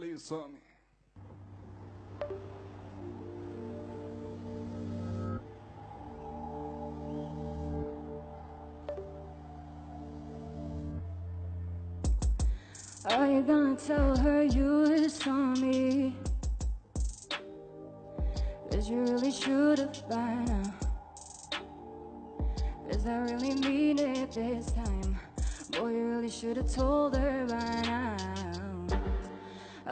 you something. Are you gonna tell her you saw me? Cause you really should've by now. Cause I really mean it this time. Boy, you really should've told her by now.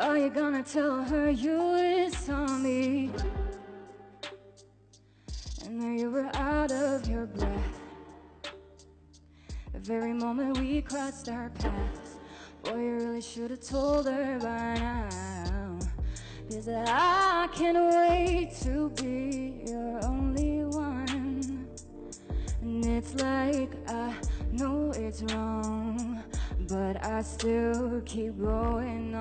Are you gonna tell her you saw me? And that you were out of your breath. The very moment we crossed our paths. Boy, you really should've told her by now. Cause I can't wait to be your only one. And it's like I know it's wrong, but I still keep going on,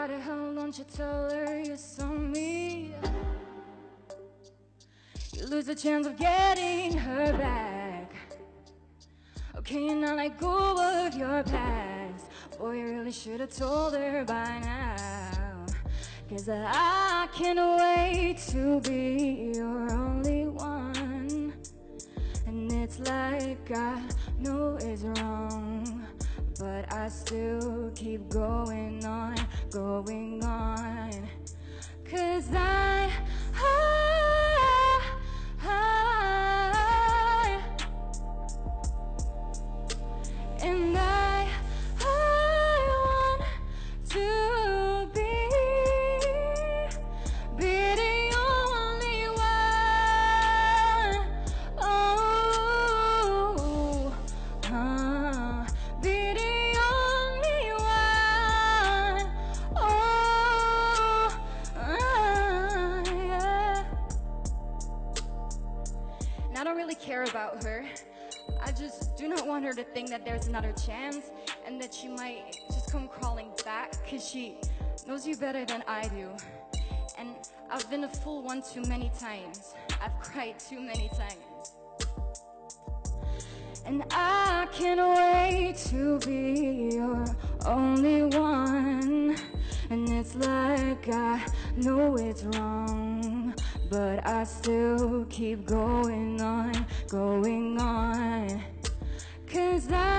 Why the hell don't you tell her you saw me? You lose the chance of getting her back. Okay, you not let go of your past. Boy, you really should have told her by now. Cause I can't wait to be your only one. And it's like I know it's wrong. But I still keep going going I don't really care about her. I just do not want her to think that there's another chance and that she might just come crawling back because she knows you better than I do. And I've been a fool one too many times. I've cried too many times. And I can't wait to be your only one. And it's like I know it's wrong, but I still keep going on, going on. Cause I